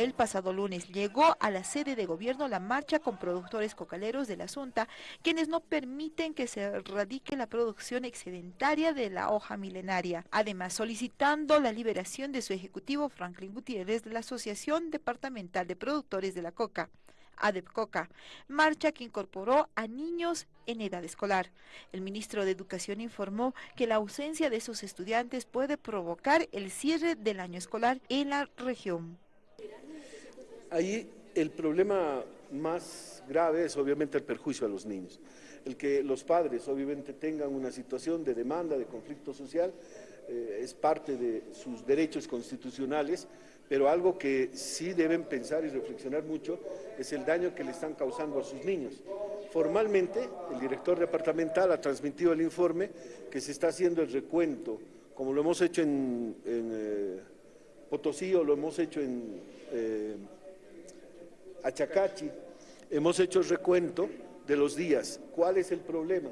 El pasado lunes llegó a la sede de gobierno la marcha con productores cocaleros de la Asunta, quienes no permiten que se radique la producción excedentaria de la hoja milenaria. Además, solicitando la liberación de su ejecutivo Franklin Gutiérrez de la Asociación Departamental de Productores de la Coca. ADEPCOCA, marcha que incorporó a niños en edad escolar. El ministro de Educación informó que la ausencia de esos estudiantes puede provocar el cierre del año escolar en la región. Ahí el problema más grave es obviamente el perjuicio a los niños. El que los padres obviamente tengan una situación de demanda, de conflicto social, eh, es parte de sus derechos constitucionales, pero algo que sí deben pensar y reflexionar mucho es el daño que le están causando a sus niños. Formalmente, el director departamental ha transmitido el informe que se está haciendo el recuento, como lo hemos hecho en, eh, Potosí o lo hemos hecho en... Eh, Achacachi, hemos hecho el recuento de los días. ¿Cuál es el problema?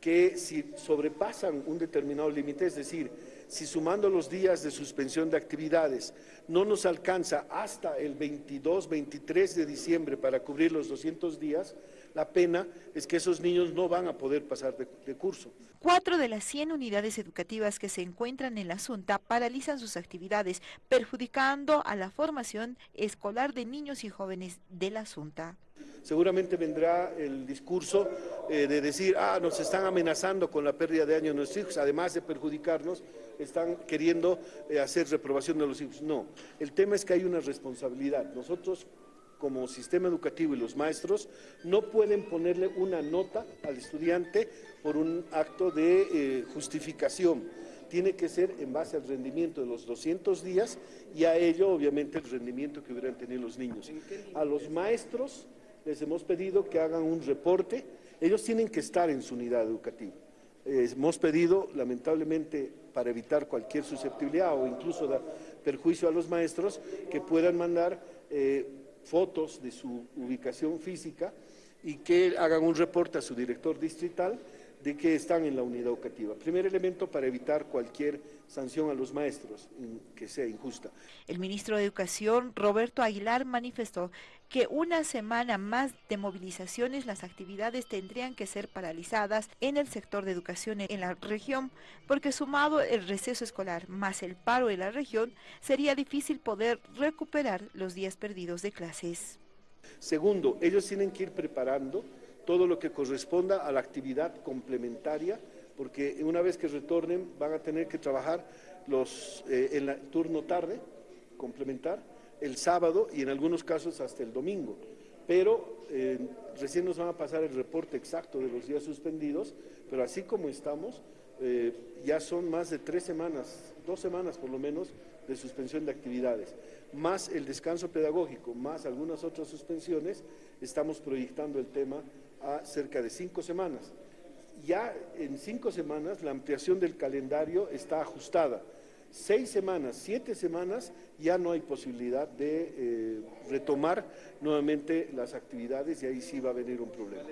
Que si sobrepasan un determinado límite, es decir, si sumando los días de suspensión de actividades no nos alcanza hasta el 22, 23 de diciembre para cubrir los 200 días, la pena es que esos niños no van a poder pasar de, curso. Cuatro de las 100 unidades educativas que se encuentran en la Asunta paralizan sus actividades, perjudicando a la formación escolar de niños y jóvenes de la Asunta. Seguramente vendrá el discurso eh, de decir, ah, nos están amenazando con la pérdida de años nuestros hijos, además de perjudicarnos, están queriendo eh, hacer reprobación de los hijos. No, el tema es que hay una responsabilidad. Nosotros como sistema educativo y los maestros no pueden ponerle una nota al estudiante por un acto de eh, justificación. Tiene que ser en base al rendimiento de los 200 días y a ello, obviamente, el rendimiento que hubieran tenido los niños. A los maestros les hemos pedido que hagan un reporte. Ellos tienen que estar en su unidad educativa. hemos pedido, lamentablemente, para evitar cualquier susceptibilidad o incluso dar perjuicio a los maestros, que puedan mandar eh, fotos de su ubicación física y que hagan un reporte a su director distrital de que están en la unidad educativa. Primer elemento para evitar cualquier sanción a los maestros que sea injusta. El ministro de Educación, Roberto Aguilar, manifestó que una semana más de movilizaciones las actividades tendrían que ser paralizadas en el sector de educación en la región, porque sumado el receso escolar más el paro en la región, sería difícil poder recuperar los días perdidos de clases. Segundo, ellos tienen que ir preparando todo lo que corresponda a la actividad complementaria, porque una vez que retornen van a tener que trabajar los, eh, en el turno tarde, complementar, el sábado y en algunos casos hasta el domingo. Pero eh, recién nos van a pasar el reporte exacto de los días suspendidos, pero así como estamos, eh, ya son más de tres semanas, dos semanas por lo menos, de suspensión de actividades, más el descanso pedagógico, más algunas otras suspensiones, estamos proyectando el tema a cerca de cinco semanas. Ya en cinco semanas la ampliación del calendario está ajustada. Seis semanas, siete semanas, ya no hay posibilidad de eh, retomar nuevamente las actividades y ahí sí va a venir un problema.